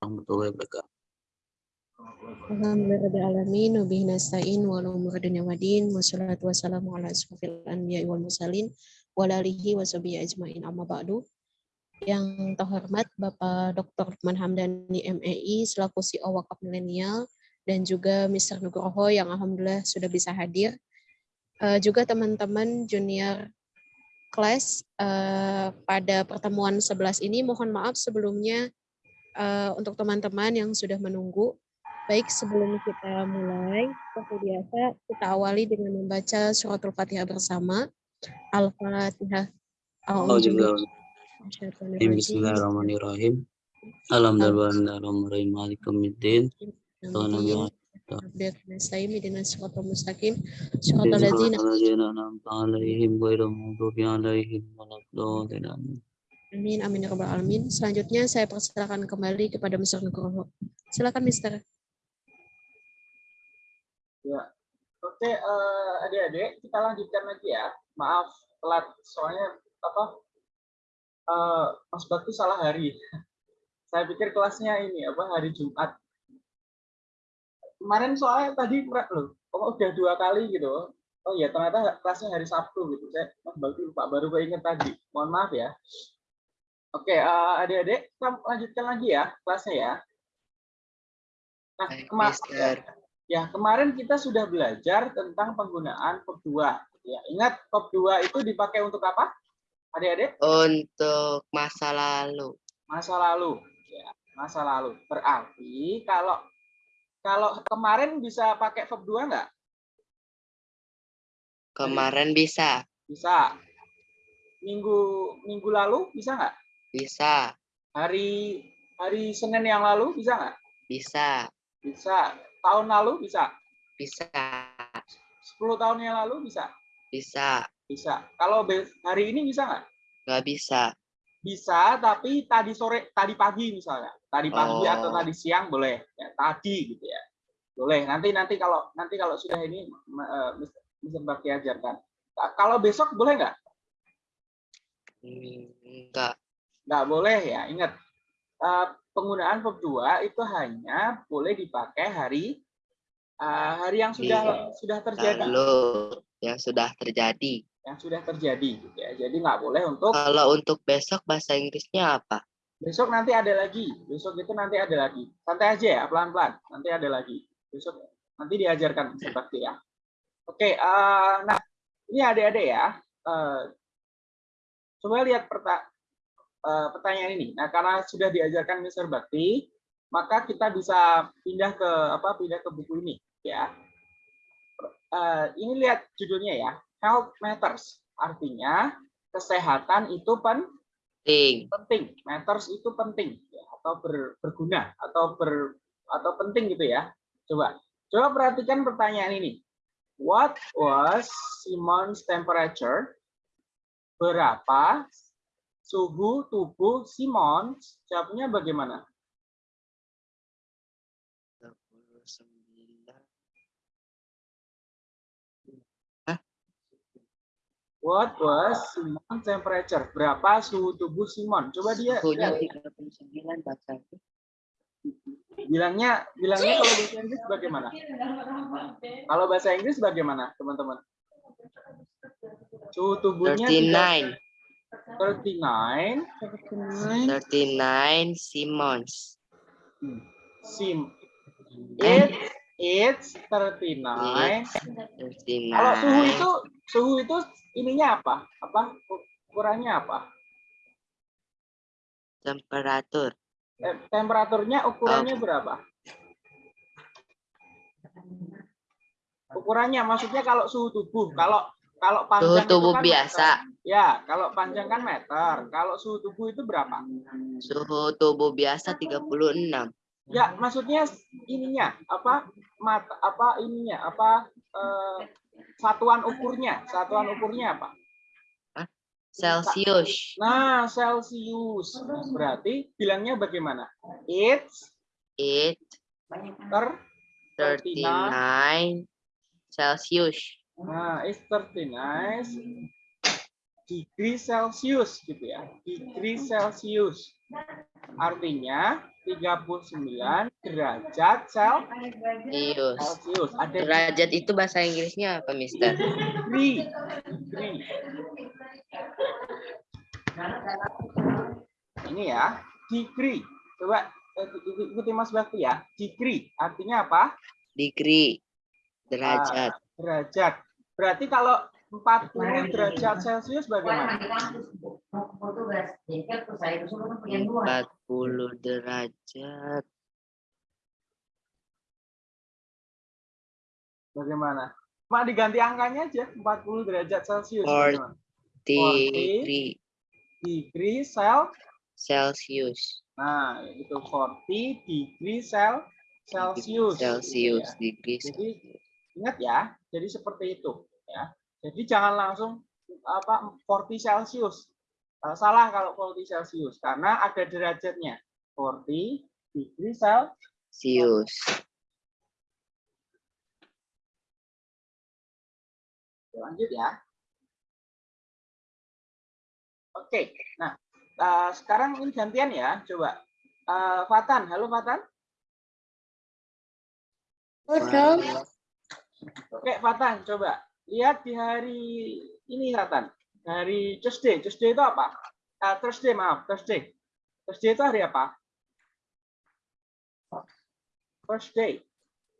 warahmatullahi wabarakatuh. Alhamdulillahirrahmanirrahim. Wabihi nasta'in wa umur dunia wa din. Wa wa. Yang terhormat Bapak Dr. Lukman Hamdani MEI selaku CEO Wakaf Milenial dan juga Mr. Nugroho yang alhamdulillah sudah bisa hadir. Uh, juga teman-teman junior kelas uh, pada pertemuan 11 ini mohon maaf sebelumnya uh, untuk teman-teman yang sudah menunggu Baik, sebelum kita mulai, seperti biasa, kita awali dengan membaca suratul Fatihah bersama. Al-Fatihah. Bismillahirrahmanirrahim. Alhamdulillahirrahmanirrahim. Malikumiddin. Amin, amin, ya rabbal alamin. Selanjutnya saya persilakan kembali kepada Mr. Nugroho. Silakan, Mister. Ya, oke uh, adik-adik kita lanjutkan lagi ya. Maaf telat soalnya apa? Uh, Mas Bakti salah hari. Saya pikir kelasnya ini apa hari Jumat. Kemarin soalnya tadi loh, kok udah dua kali gitu. Oh ya ternyata kelasnya hari Sabtu gitu. Saya Mas Bakti lupa baru keinget tadi. Mohon maaf ya. Oke, uh, adik-adik kita lanjutkan lagi ya kelasnya ya. Nah, kemarin Ya, kemarin kita sudah belajar tentang penggunaan verb 2. Ya, ingat verb 2 itu dipakai untuk apa? Adik-adik? Untuk masa lalu. Masa lalu. Ya, masa lalu. Berarti kalau kalau kemarin bisa pakai verb 2 enggak? Kemarin bisa. Bisa. Minggu minggu lalu bisa nggak? Bisa. Hari hari Senin yang lalu bisa nggak? Bisa. Bisa tahun lalu bisa? Bisa. 10 tahun yang lalu bisa? Bisa. Bisa. Kalau hari ini bisa nggak? Nggak bisa. Bisa, tapi tadi sore, tadi pagi misalnya. Tadi pagi oh. atau tadi siang boleh. Ya, tadi gitu ya. Boleh. Nanti nanti kalau nanti kalau sudah ini uh, bisa Bakti ajarkan. Kalau besok boleh nggak? Enggak. Nggak boleh ya. Ingat, uh, penggunaan verb 2 itu hanya boleh dipakai hari uh, hari yang sudah iya. sudah terjadi. Lalu yang sudah terjadi. Yang sudah terjadi gitu ya. Jadi nggak boleh untuk Kalau untuk besok bahasa Inggrisnya apa? Besok nanti ada lagi. Besok itu nanti ada lagi. Santai aja ya, pelan-pelan. Nanti ada lagi. Besok nanti diajarkan seperti ya. Oke, uh, nah ini adik-adik ya. Uh, coba lihat perta uh, pertanyaan ini. Nah, karena sudah diajarkan Mr. Bakti, maka kita bisa pindah ke apa? Pindah ke buku ini, ya. Uh, ini lihat judulnya ya, Health Matters. Artinya kesehatan itu penting. Penting. Matters itu penting, ya, atau ber, berguna, atau ber, atau penting gitu ya. Coba, coba perhatikan pertanyaan ini. What was Simon's temperature? Berapa suhu tubuh Simon, jawabnya bagaimana? What was Simon temperature? Berapa suhu tubuh Simon? Coba dia. Suhunya 39 baca. Bilangnya bilangnya kalau bahasa Inggris bagaimana? Kalau bahasa Inggris bagaimana, teman-teman? Suhu tubuhnya 39. 39 39 Simons. Hmm. Sim. It it's 39. 39. Kalau suhu itu suhu itu ininya apa? Apa ukurannya apa? Temperatur. Eh, temperaturnya ukurannya oh. berapa? Ukurannya maksudnya kalau suhu tubuh, kalau kalau panjang suhu tubuh kan biasa. Meter. Ya, kalau panjang kan meter. Kalau suhu tubuh itu berapa? Suhu tubuh biasa 36. Ya, maksudnya ininya apa? Mata apa ininya? Apa eh, satuan ukurnya? Satuan ukurnya apa? Celsius. Nah, Celsius. Berarti bilangnya bagaimana? It's it ter 39 Celsius. Nah, it's 39 degree Celsius gitu ya. Degree Celsius. Artinya 39 derajat sel- Celsius. Celcius. Ada Derajat itu bahasa Inggrisnya apa, Mister? degree. Degree. Ini ya, degree. Coba eh, ikuti Mas Bakti ya. Degree artinya apa? Degree. Derajat. Derajat. Berarti kalau 40 derajat Celcius bagaimana? 40 derajat. Bagaimana? Cuma diganti angkanya aja 40 derajat Celcius. Or- bagaimana? Degree Degree cel Celsius. Nah, itu 40 degree cel Celsius. Celsius. Ya. Degree Jadi ingat ya, jadi seperti itu ya. Jadi jangan langsung apa 40 Celsius. Eh, salah kalau 40 Celsius karena ada derajatnya. 40 degree cel Celsius. lanjut ya. Oke, nah eh, sekarang ini gantian ya, coba. Eh, Fatan, halo Fatan. Oke, Fatan, coba lihat di hari ini, Fatan. Hari Tuesday. Tuesday itu apa? Eh, Thursday, maaf, Thursday. Thursday itu hari apa? Thursday.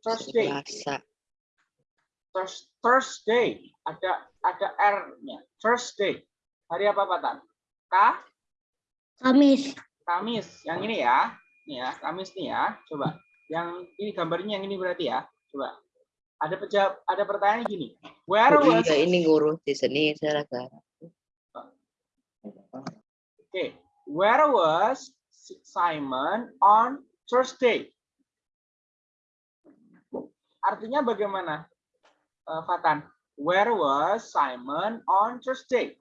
Thursday. Thursday. Ada ada R-nya. Thursday. Hari apa, Fatan? K? Kamis. Kamis. Yang ini ya. Ini ya, Kamis nih ya. Coba. Yang ini gambarnya yang ini berarti ya. Coba. Ada pejawab, ada pertanyaan gini. Where Oh was iya, ini guru di sini saya rasa. Okay. Where was Simon on Thursday? Artinya bagaimana, eh, Fatan? Where was Simon on Thursday?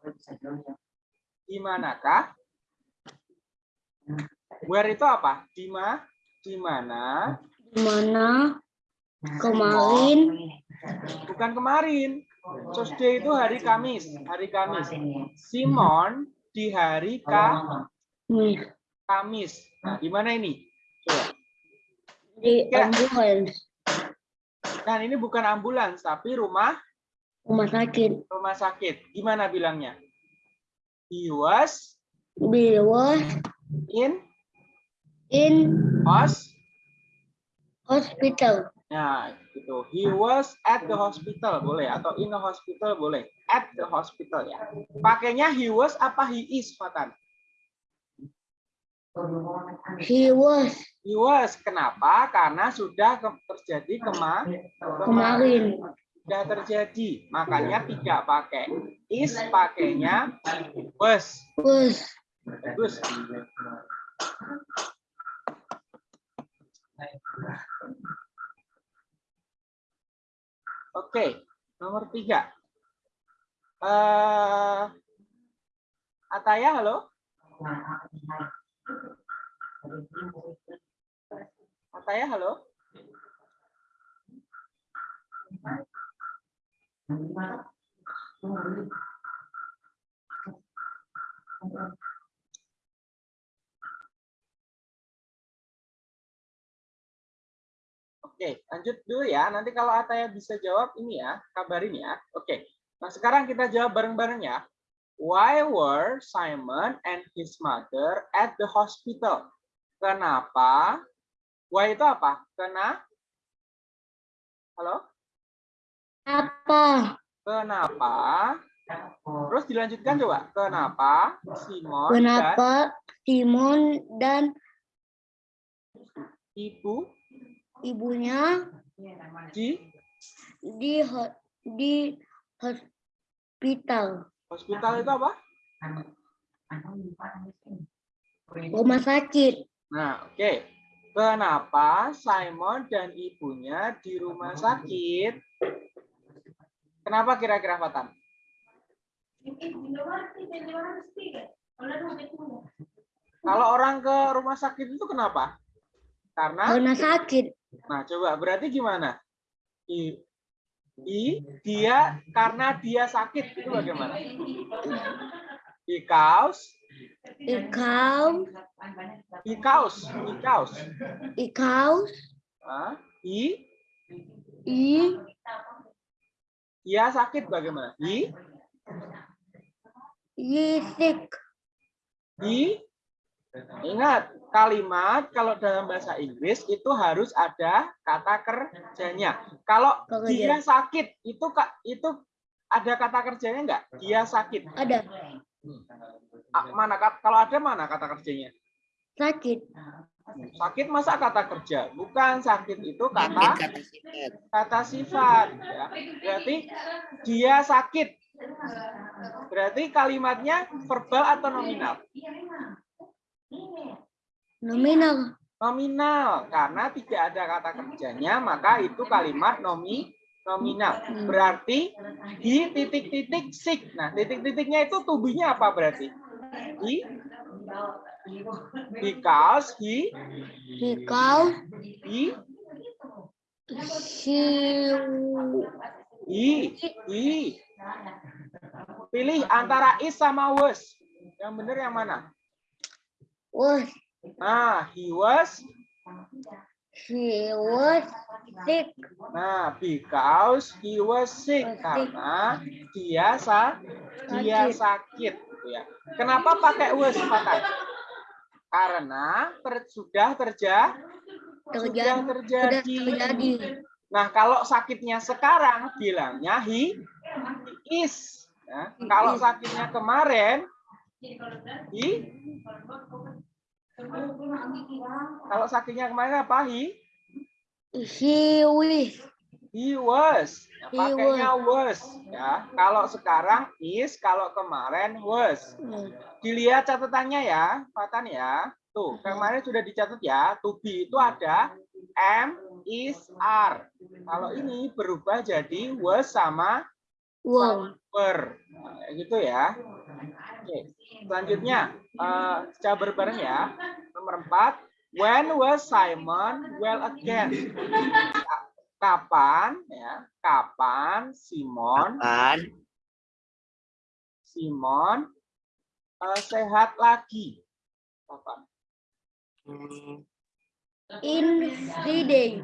Di manakah? Where itu apa? Di ma? Di mana? Di mana kemarin Bukan kemarin. Thursday itu hari Kamis. Hari Kamis. Simon di hari Ka- Kamis Kamis. Nah, di mana ini? Coba. di Ya. ambulans Nah, ini bukan ambulans, tapi rumah rumah sakit. rumah sakit. Gimana bilangnya? He was He was in in hos. hospital. Nah, gitu. He was at the hospital boleh atau in the hospital boleh. At the hospital ya. Pakainya he was apa he is, Fatan? He was He was. Kenapa? Karena sudah ke- terjadi kema kemarin. sudah terjadi. Makanya tidak pakai is, pakainya was. Was Bagus. Oke, nomor tiga. Eh, Ataya, halo? Ataya, halo? Oke, lanjut dulu ya. Nanti kalau Ataya bisa jawab ini ya, kabarin ya. Oke. Nah, sekarang kita jawab bareng-bareng ya. Why were Simon and his mother at the hospital? Kenapa? Why itu apa? Kena? Halo? apa? Kenapa? Terus dilanjutkan coba. Kenapa Simon dan Kenapa Simon dan ibu ibunya di di di hospital hospital itu apa? rumah sakit? Nah, oke. Kenapa Simon dan ibunya di rumah sakit? Kenapa kira-kira Fatan? Kalau orang ke rumah sakit itu kenapa? Karena, Karena sakit. Nah coba berarti gimana? I, i dia karena dia sakit itu bagaimana? Because Ikau, Ikaus, ikaus. ikau, Ah, i, i, ia sakit bagaimana? I, yisik, i. Ingat, kalimat kalau dalam bahasa Inggris itu harus ada kata kerjanya. Kalau Kerja. dia sakit, itu kak itu ada kata kerjanya enggak? Dia sakit. ada, Ah, Mana kalau ada mana kata kerjanya? sakit, Sakit masa kata kerja? Bukan sakit itu kata kata sifat. kata sifat. Ya. Berarti dia sakit. Berarti kalimatnya verbal atau nominal? Nominal, Nominal. Karena tidak ada kata kerjanya, maka itu kalimat nomi nominal. Berarti di titik-titik sick. Nah, titik-titiknya itu tubuhnya apa berarti? He, because he, ikau, he, siu, he, he. Pilih antara is sama was. Yang benar yang mana? was, Nah, he was. he was sick, Nah, because he was sick Was sick. karena dia sa dia Sakit. gitu ya. Kenapa pakai was Fatan? Karena ter- sudah terja sudah terjadi, sudah terjadi. terjadi, Nah, kalau sakitnya sekarang bilangnya he, he is. Ya, He Kalau is. sakitnya kemarin he kalau sakitnya kemarin apa he? he was, He was. Ya, He pakainya was. Ya. Kalau sekarang is, kalau kemarin was. Dilihat catatannya ya, Fatan ya. Tuh, kemarin sudah dicatat ya. To be itu ada am, is, are. Kalau ini berubah jadi was sama wow. Nah, gitu ya. Oke. Selanjutnya, eh coba bareng ya. Nomor empat. When was Simon well again? Kapan ya? Kapan Simon Kapan? Simon eh, sehat lagi? Kapan? In Friday,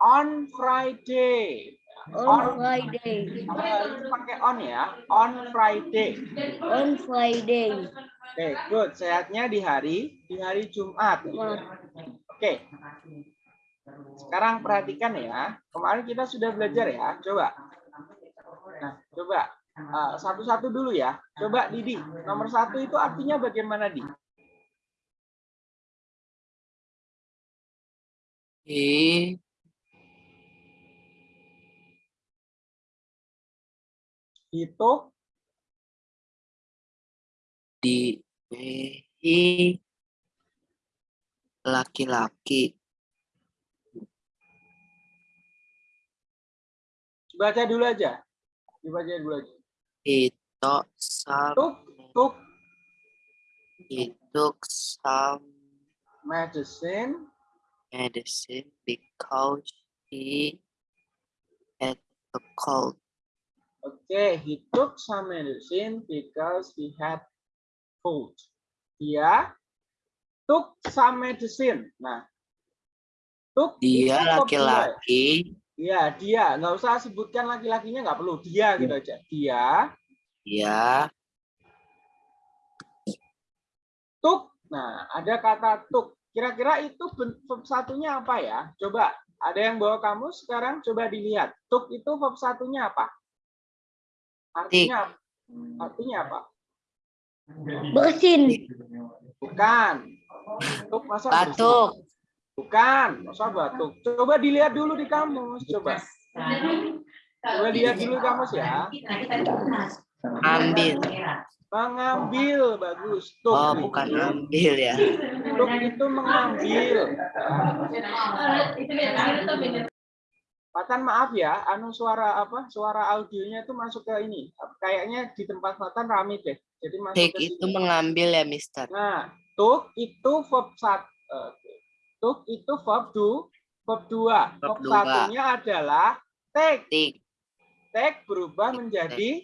On Friday. On Friday, Harus pakai on ya. On Friday. on Friday, Oke, good. Sehatnya di hari di hari Jumat. Oke. Sekarang perhatikan ya. Kemarin kita sudah belajar ya. Coba. Nah, coba Eh, satu-satu dulu ya. Coba Didi. Nomor satu itu artinya bagaimana di? He Itu di he laki-laki baca dulu aja. Dibaca dulu aja. itu Took, took he took some medicine medicine because he had a cold. Oke, he took some medicine because he had cold. Dia took some medicine. Nah, took Dia laki-laki Iya, dia. Nggak usah sebutkan laki-lakinya, nggak perlu. Dia gitu aja. Dia dia took. Nah, ada kata took. Kira-kira itu verb satunya apa ya? Coba, ada yang bawa kamu sekarang coba dilihat. Took itu verb satunya apa? Artinya, artinya apa? bersin, Bukan. Took masa batuk Bukan, masa batuk. Coba dilihat dulu di kamus, coba. Coba lihat dulu di kamus ya. ambil Mengambil, bagus. Tuk, oh bukan ambil ya tuk itu mengambil. Patan maaf ya, anu suara apa? Suara audionya itu masuk ke ini. Kayaknya di tempat Patan rame deh. Jadi masuk take ke itu sini. mengambil ya mister Nah, tuk itu verb satu. Tuk itu verb du, verb dua. Verb Verb satunya adalah take. take Take berubah menjadi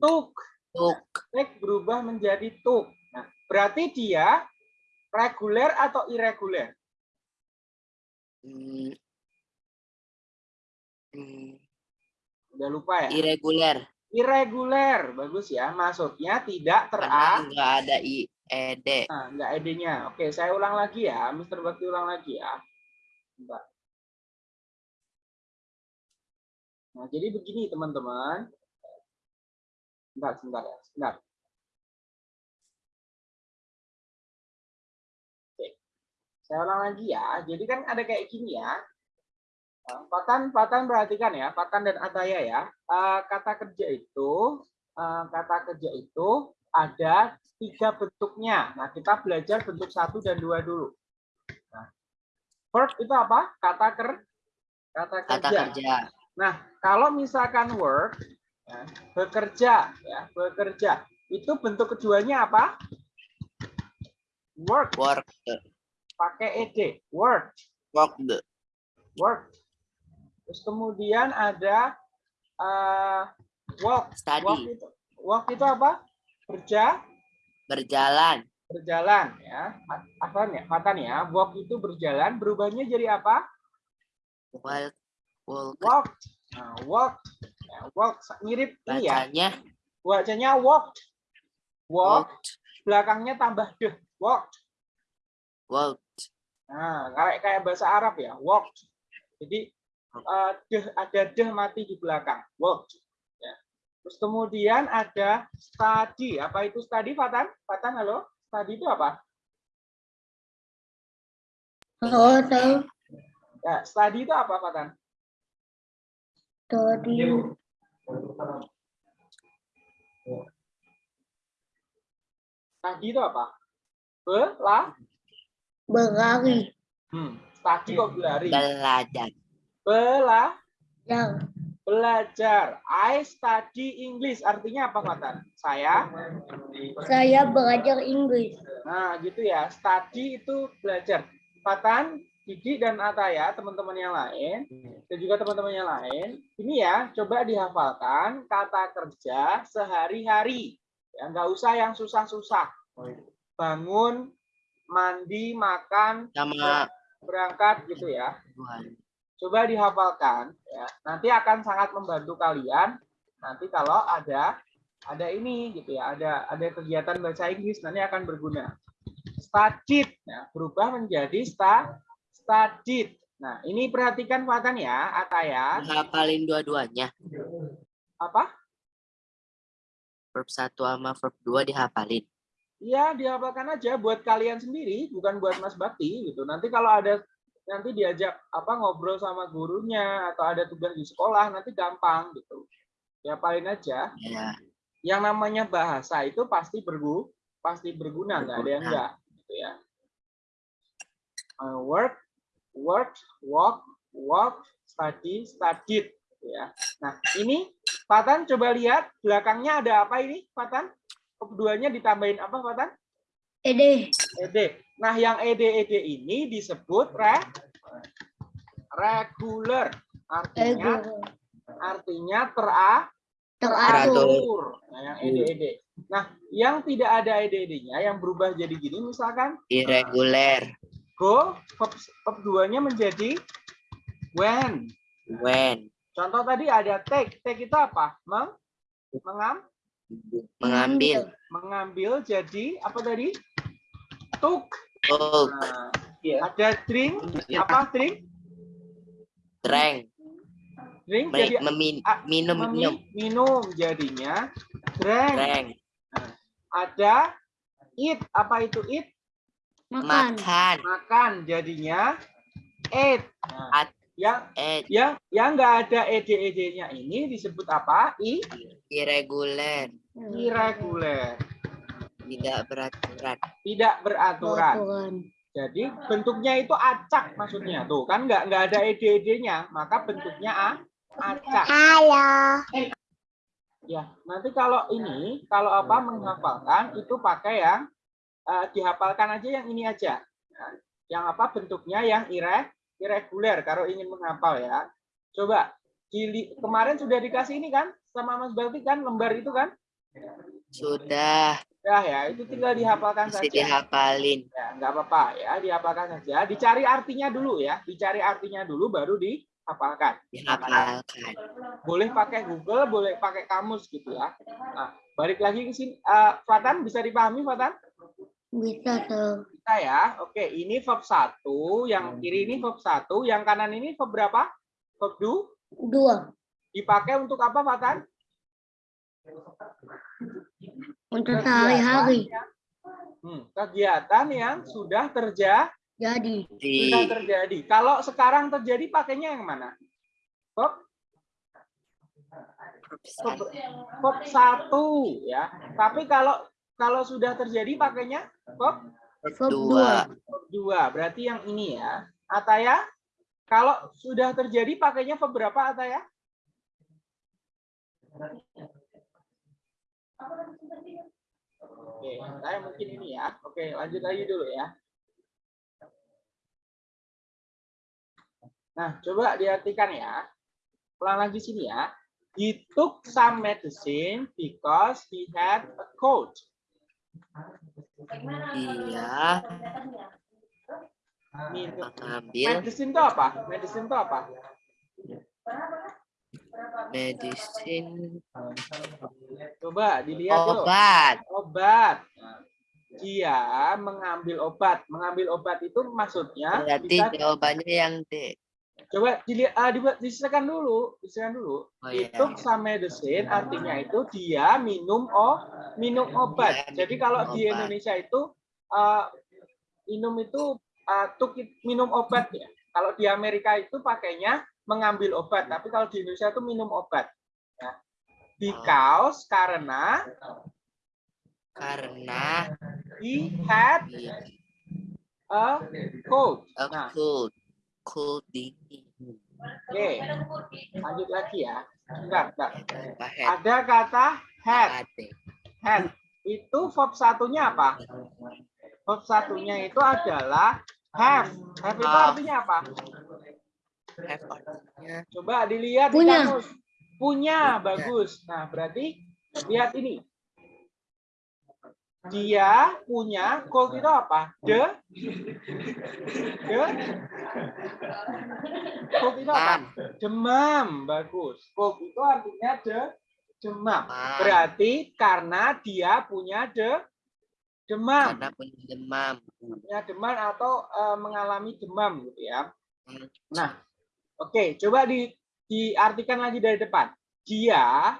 took. Tuk. take berubah menjadi took. Nah, berarti dia reguler atau irregular? Hmm. Hmm. Udah lupa ya? Irregular. Irregular, bagus ya. Maksudnya tidak Karena tera, nggak ada i ed. nah, enggak ed-nya. Oke, saya ulang lagi ya. Mr. Bakti ulang lagi ya. Bentar. Nah, jadi begini teman-teman. Sebentar, sebentar ya. Sebentar. Oke. Saya ulang lagi ya. Jadi kan ada kayak gini ya. Patan, Patan perhatikan ya, Patan dan Ataya ya. Eh, Kata kerja itu, eh, kata kerja itu ada tiga bentuknya. Nah, kita belajar bentuk satu dan dua dulu. Nah, verb itu apa? Kata ker, kata Kata kerja. kerja. Nah, kalau misalkan work, ya, bekerja, ya, bekerja, itu bentuk keduanya apa? Work, Work. pakai ed, work, Work. work. Terus kemudian ada uh, walk, walk Study. itu, walk itu apa? Kerja, Berjalan. berjalan, ya. Apa ya? Fatan ya, walk itu berjalan, berubahnya jadi apa? Walk. Walk. Walk, nah, walk, ya, walk, mirip ini ya. Bacanya. Bacanya walk, walk, Walk. belakangnya tambah deh, walk. Walk. Nah, kayak kayak bahasa Arab ya, walk. Jadi eh, deh ada deh mati di belakang, walk. Ya. Terus kemudian ada study. Apa itu study, Fatan? Fatan, halo? Study itu apa? Oh, tahu. Ya, study itu apa, Fatan? Tadi Study itu apa? Bela, berlari. hmm. study kok berlari. Belajar. Bela, Yang belajar. I study English. Artinya apa, Fatan? Saya saya belajar Inggris. Nah, gitu ya. Study itu belajar. Fatan, Didi, dan Ataya, teman-teman yang lain, dan juga teman-teman yang lain, ini ya, coba dihafalkan kata kerja sehari-hari. Ya, nggak usah yang susah-susah. Bangun, mandi, makan, Sama berangkat gitu ya. Coba dihafalkan ya. Nanti akan sangat membantu kalian nanti kalau ada ada ini gitu ya, ada ada kegiatan bahasa Inggris nanti akan berguna. Studied ya, berubah menjadi sta studied. Nah, ini perhatikan Fatan ya, Ataya. Hafalin dua-duanya. Apa? Verb 1 sama verb 2 dihafalin. Iya, dihafalkan aja buat kalian sendiri, bukan buat Mas Bakti gitu. Nanti kalau ada nanti diajak apa ngobrol sama gurunya atau ada tugas di sekolah nanti gampang gitu. Dihafalin aja. Ya. yang namanya bahasa itu pasti bergu pasti berguna nggak ada yang enggak gitu ya Uh, work work walk walk study studied gitu ya nah ini Fatan coba lihat belakangnya ada apa ini Fatan keduanya ditambahin apa Fatan Ede. ed nah yang ed ed ini disebut re regular artinya Ego. artinya tera Teratur. teratur. Nah, yang ed-ed. Nah, yang tidak ada ed-ed-nya, yang berubah jadi gini, misalkan Irregular. go, verb, verb duanya menjadi when. When. Contoh tadi ada take. Take itu apa? Meng, mengam, Mengambil. mengambil jadi apa tadi? Took. Took. Nah, ada drink. Apa drink? Drink Me- jadi memin- minum minum. memi- minum jadinya drank. Drank. Ada eat. Apa itu eat? Makan. Makan. Makan jadinya ate. Nah, At- yang Eh, yang yang nggak ada ed ed-nya ini disebut apa? I irregular. irregular, Tidak beraturan. tidak beraturan. Peraturan. Jadi bentuknya itu acak maksudnya tuh kan nggak nggak ada ed ed-nya, maka bentuknya a acak. Halo. Ya, nanti kalau ini kalau apa menghafalkan itu pakai yang eh, dihafalkan aja yang ini aja. Nah, yang apa bentuknya yang ire irregular kalau ingin menghafal ya. Coba dili- kemarin sudah dikasih ini kan sama Mas Balti kan lembar itu kan? Sudah. Sudah ya, itu tinggal dihafalkan Mesti saja. dihafalin. Ya, nggak apa-apa ya, dihafalkan saja. Dicari artinya dulu ya, dicari artinya dulu baru dihafalkan. Dihafalkan. Boleh pakai Google, boleh pakai kamus gitu ya. Nah, balik lagi ke sini. Eh, Fatan bisa dipahami Fatan? Bisa tuh. Bisa ya. Oke, ini verb 1, yang kiri ini verb 1, yang kanan ini verb berapa? Verb do. Dua. Dipakai untuk apa Fatan? Untuk sehari-hari. Hmm, kegiatan yang sudah terjadi. Jadi. Di Sudah terjadi. Kalau sekarang terjadi pakainya yang mana? Verb, verb satu ya. Tapi kalau kalau sudah terjadi pakainya Verb dua. dua. Berarti yang ini ya. Ataya kalau sudah terjadi pakainya verb berapa Ataya? Oke, saya mungkin ini ya. Oke, lanjut lagi dulu ya. Nah, coba diartikan ya. Ulang lagi sini ya. He took some medicine because he had a cold. Minum. mengambil Medicine itu apa? Medicine itu apa? Medicine Coba dilihat obat. Obat. Nah, Dia mengambil obat. Mengambil obat itu maksudnya Berarti bisa jawabannya yang D. coba dilihat ah, dibuat diserahkan dulu, diserahkan dulu. Oh, iya. took some medicine artinya itu dia minum oh minum obat. Dia Jadi minum kalau di obat. Indonesia itu uh, minum itu uh, took it- minum obat ya. Kalau di Amerika itu pakainya mengambil obat, tapi kalau di Indonesia itu minum obat. Ya. Because karena Karena he had dia a cold. a Nah, cold, cold dingin. oke. Lanjut lagi ya. Bentar, bentar. Ada kata had. Had. Itu verb satunya apa? Verb satunya itu adalah have. Have itu artinya apa? Have artinya Coba dilihat Punya. di kamus. Punya, bagus. Nah, berarti lihat ini. Dia punya cold itu apa? The The cold itu apa? Demam. Bagus. Cold itu artinya the demam. Berarti karena dia punya the demam, karena punya demam. punya demam atau eh, mengalami demam gitu ya. Hmm. Nah, oke, coba di diartikan lagi dari depan. Dia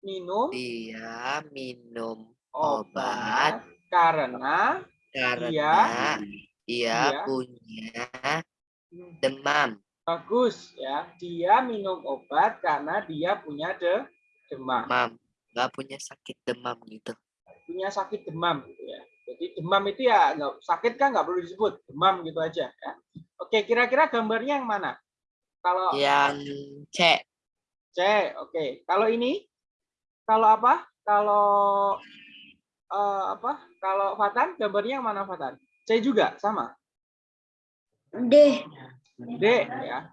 minum Dia minum obat karena karena Dia- dia dia- punya demam. bagus ya. Dia minum obat karena dia punya de demam, Demam. Nggak punya sakit demam gitu. punya sakit demam gitu ya. Jadi demam itu ya nggak sakit kan nggak perlu disebut demam gitu aja ya. Oke, kira-kira gambarnya yang mana? Kalau Yang C. C, oke. Kalau ini, kalau apa? Kalau eh, apa? Kalau Fatan, gambarnya yang mana Fatan? C juga sama. D. D ya.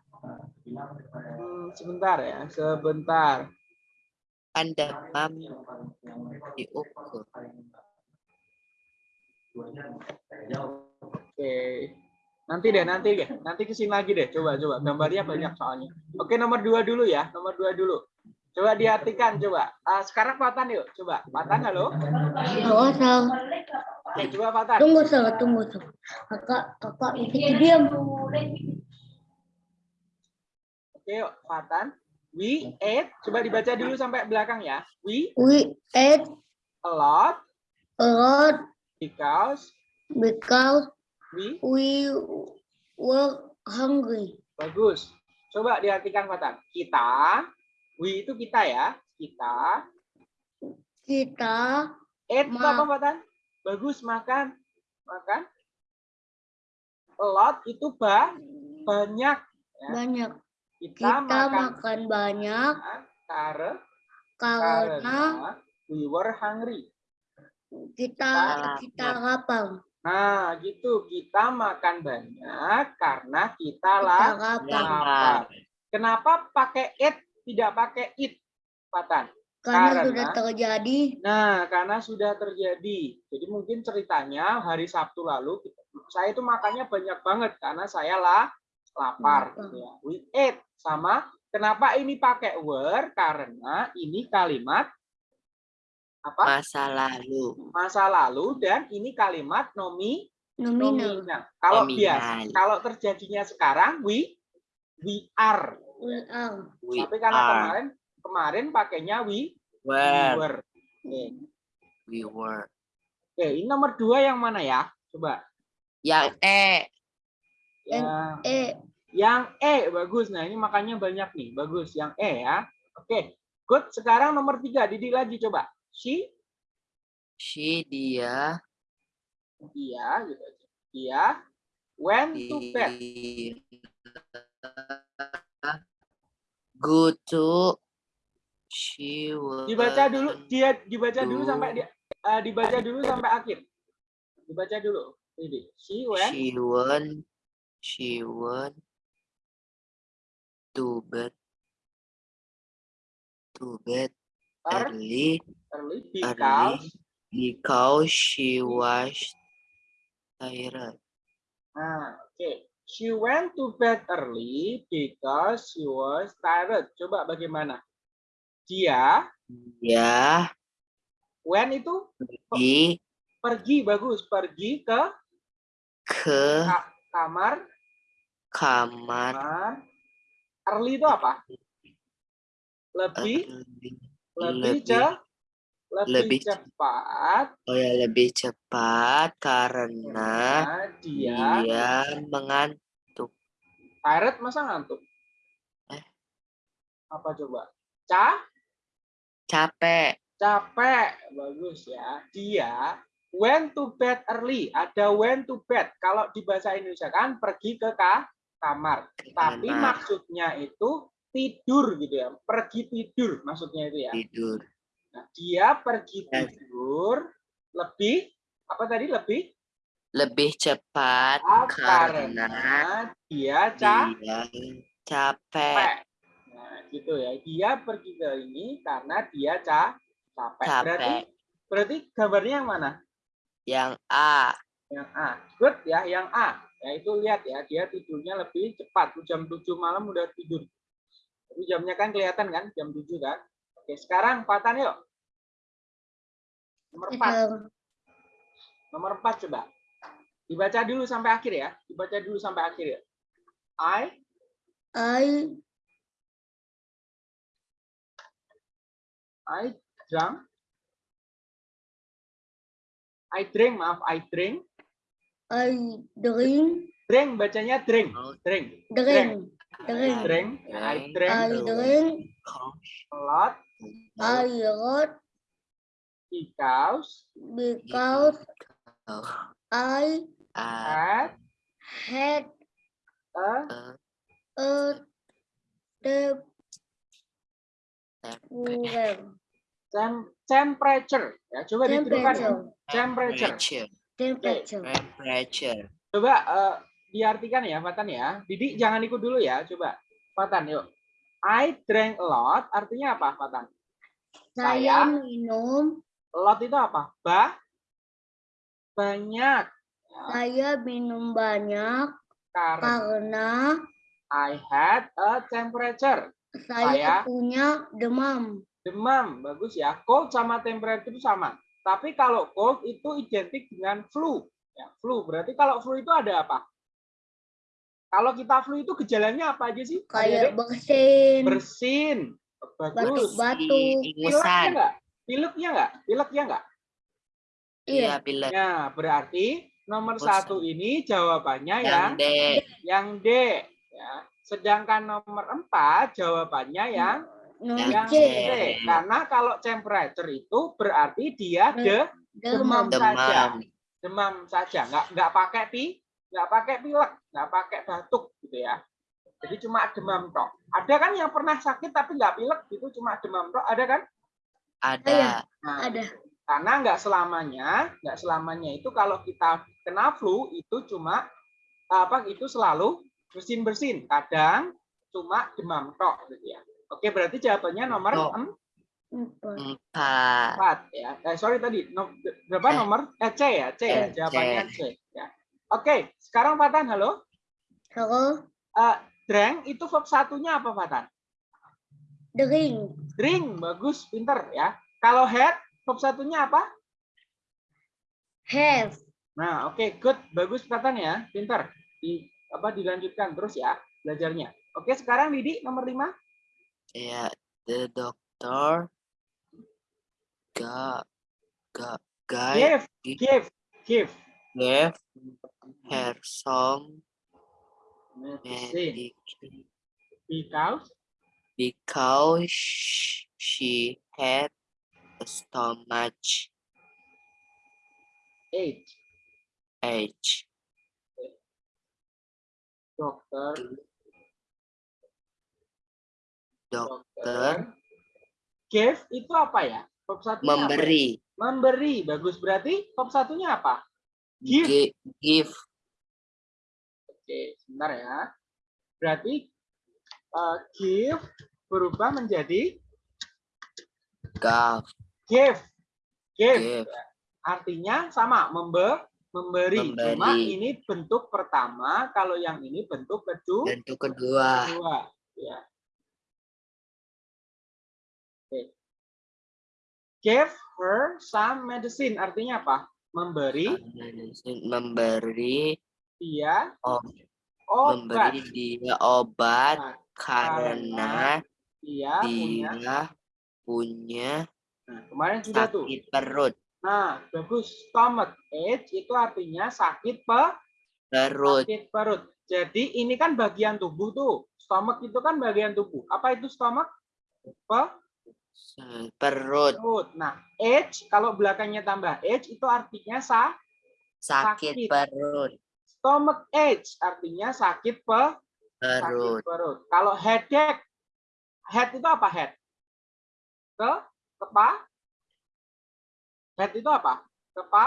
Hmm, sebentar ya, sebentar. Kan demam diukur. Oke. Nanti deh, nanti deh. Nanti ke sini lagi deh. Coba, coba. Gambarnya banyak soalnya. Oke, nomor dua dulu ya. Nomor dua dulu. Coba diartikan, coba. Ah, sekarang Fatan yuk. Coba. Fatan, halo. Halo, Sal. Oke, coba Fatan. Tunggu, Sal. Tunggu, Sal. Kakak, kakak itu diam. Oke, yuk. Fatan. We ate. Coba dibaca dulu sampai belakang ya. We We ate a lot a lot because because we we were hungry. bagus. Coba diartikan Fatan. Kita, we itu kita ya. Kita Kita ate itu apa Fatan? Bagus makan. Makan. A lot itu ba banyak. Ya. banyak. Kita, Kita makan makan banyak karena karena karena we were hungry. kita Kita kita lapar. Nah, gitu. Kita makan banyak karena kita lapar. lapar. Kenapa pakai it tidak pakai it, Patan? Karena sudah Karena- terjadi. Nah, karena sudah terjadi. Jadi mungkin ceritanya hari Sabtu lalu saya itu makannya banyak banget karena saya lah lapar Lapar. gitu ya. We ate sama kenapa ini pakai were? Karena ini kalimat apa? Masa lalu. Masa lalu dan ini kalimat nomi Nominal. nominal. Kalau Nominal. biasa, kalau terjadinya sekarang we we are. Will are. We Tapi karena are. kemarin kemarin pakainya we, we Were. were. Oke. We were. Oke, ini nomor dua yang mana ya? Coba. Yang E. Yang Eh, Yang E bagus. Nah ini makanya banyak nih. Bagus. Yang E ya. Oke. Good. Sekarang nomor tiga. Didik lagi coba. She, She, dia. dia, gitu aja. Dia went to bed. Go to. She Dibaca dulu. Dia dibaca dulu sampai di, eh, dibaca dulu sampai akhir. Dibaca dulu. Didik. She went. She went. She went to bed. To bed early, early because. because she was tired. Nah, oke. She went to bed early because she was tired. Coba bagaimana? Dia Ya, when itu di pergi bagus pergi ke ke ka- kamar kamar kamar early itu apa lebih early. Lebih lebih- ce- lebih, lebih ce- cepat. Oh ya, lebih cepat karena dia dia mengantuk. tired masa ngantuk? Eh. apa coba? Ca? Capek. capek. Bagus ya. Dia went to bed early. Ada went to bed. Kalau di bahasa Indonesia kan pergi ke ka- kamar. Tapi maksudnya itu tidur gitu ya pergi tidur maksudnya itu ya tidur. Nah, dia pergi Ya. tidur lebih apa tadi lebih Lebih cepat ah, karena karena dia ca- dia capek. Nah, gitu ya. Dia pergi ke ini karena dia ca capek. Berarti Capek. berarti gambarnya yang mana? Yang A. Yang A. Good ya, yang A. Ya itu lihat ya, dia tidurnya lebih cepat. Jam 7 malam udah tidur. Tapi jamnya kan kelihatan kan, jam 7 kan. Oke, sekarang Fatan yuk. Nomor 4. eh, Nomor 4 coba. Dibaca dulu sampai akhir ya. Dibaca dulu sampai akhir ya. I I I drank. I drink, maaf, I drink. I drink Drink bacanya drink. Oh. Drink. drink drink Drink. I drink I drink a lot I wrote because because I A. had had a a well tem- temperature. Ya, coba ditirukan. ya. temperature Temperature. temperature Temperature. Coba eh, diartikan ya, Fatan ya. Didik jangan ikut dulu ya, coba. Fatan, yuk. I drank a lot, artinya apa, Fatan? saya Saya- minum lot itu apa? Ba banyak. Ya, saya minum banyak karena karena I had a temperature. saya Saya- punya demam Demam, bagus ya. Cold sama temperature itu sama. Tapi kalau cold itu identik dengan flu. Ya, flu. Berarti kalau flu itu ada apa? Kalau kita flu itu gejalanya apa aja sih? kayak Adik-adik? bersin bersin. Bagus. batuk-batuk Pilek ya Ingusan. enggak? Pilek ya enggak? Pilek ya enggak? iya Iya, pilek. Ya, berarti nomor Bosan. satu ini jawabannya Yang yang D. yang D. Ya. Sedangkan nomor empat jawabannya yang nomor yang C C. Karena kalau temperature itu berarti dia de demam saja. Demam. demam saja, nggak nggak pakai pi, nggak pakai pilek, nggak pakai batuk gitu ya. Jadi cuma demam tok. Ada kan yang pernah sakit tapi nggak pilek gitu, cuma demam tok. Ada kan? Ada. Nah, ada karena nggak selamanya, nggak selamanya itu kalau kita kena flu itu cuma apa itu selalu bersin bersin. Kadang cuma demam tok gitu ya. Oke, berarti jawabannya nomor em- Empat. Empat. Ya. Eh, sorry tadi no- berapa Eh. nomor? Eh C ya, C ya. C. Jawabannya C. Ya. Oke, sekarang Fatan, halo. Halo. Eh, drink itu verb satunya apa Fatan? Drink. Drink, bagus, pinter ya. Kalau head, verb satunya apa? Have. Nah, oke, good, bagus Fatan ya, pinter. Di apa dilanjutkan terus ya belajarnya. Oke, sekarang Didi nomor lima. Ya, the doctor got got guy Give, give, give. gave her Medicine. medication Because because she had a stomach age. ache. Dokter, Dokter. Give itu apa ya? Verb satunya apa ya? memberi Memberi, bagus. Berarti verb satunya apa? Give. gi- give Oke, sebentar ya. Berarti uh, give berubah menjadi gave give. Give. give Artinya sama, membe memberi. Cuma Memberi. ini bentuk pertama, kalau yang ini bentuk kedua. bentuk kedua kedua. Ya. Oke. Give her some medicine. Artinya apa? Memberi memberi dia oh, obat. memberi dia obat Nah, karena Dia punya. dia punya Nah, kemarin sudah tuh. sakit perut Nah, bagus. Stomach ache itu artinya sakit pe perut sakit perut. Jadi ini kan bagian tubuh tuh. Stomach itu kan bagian tubuh. Apa itu stomach? Pe perut perut. Nah, ache kalau belakangnya tambah ache itu artinya sa sakit sakit. perut stomach ache artinya sakit pe perut sakit perut. Kalau headache, head itu apa head? Ke kepa? Head itu apa? Kepa?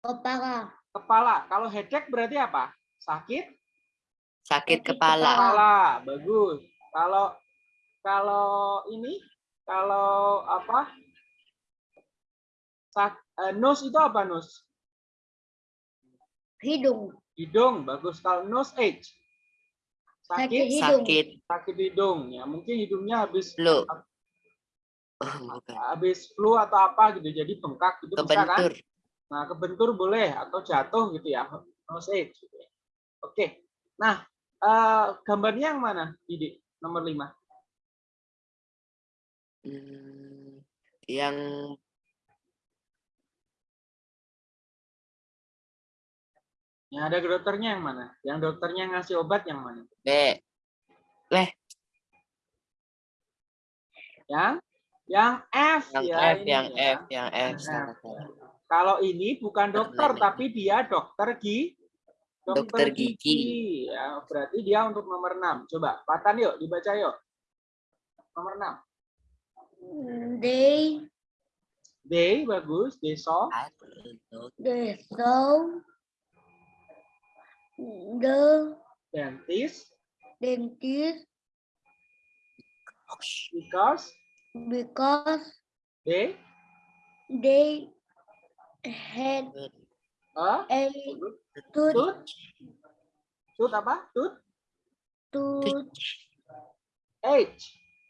Kepala. Kepala. Kalau headache berarti apa? Sakit sakit kepala. kepala. Bagus. Kalau kalau ini kalau apa? Sak, eh, nose itu apa nose? Hidung. Hidung. Bagus. Kalau nose ache. Sakit Sakit hidung. sakit sakit hidung ya. Mungkin hidungnya habis flu Oh, habis flu atau apa gitu jadi bengkak gitu bisa kan? kebentur Nah, kebentur boleh atau jatuh gitu ya. Nose ache gitu ya. Oke. Nah, eh, gambarnya yang mana, Didi? Nomor 5. Hmm, yang Yang ada dokternya yang mana? Yang dokternya ngasih obat yang mana? B Yang yang F yang ya. F yang ya. F yang F Yang F. Kalau ini bukan dokter Nenek. tapi dia dokter gi Dokter gigi. Ya, berarti dia untuk nomor 6. Coba, Patan yuk, dibaca yuk. Nomor 6. They They bagus, they saw. they saw the Dentist dentist because because. They they had a a tooth tooth tooth apa? Tooth tooth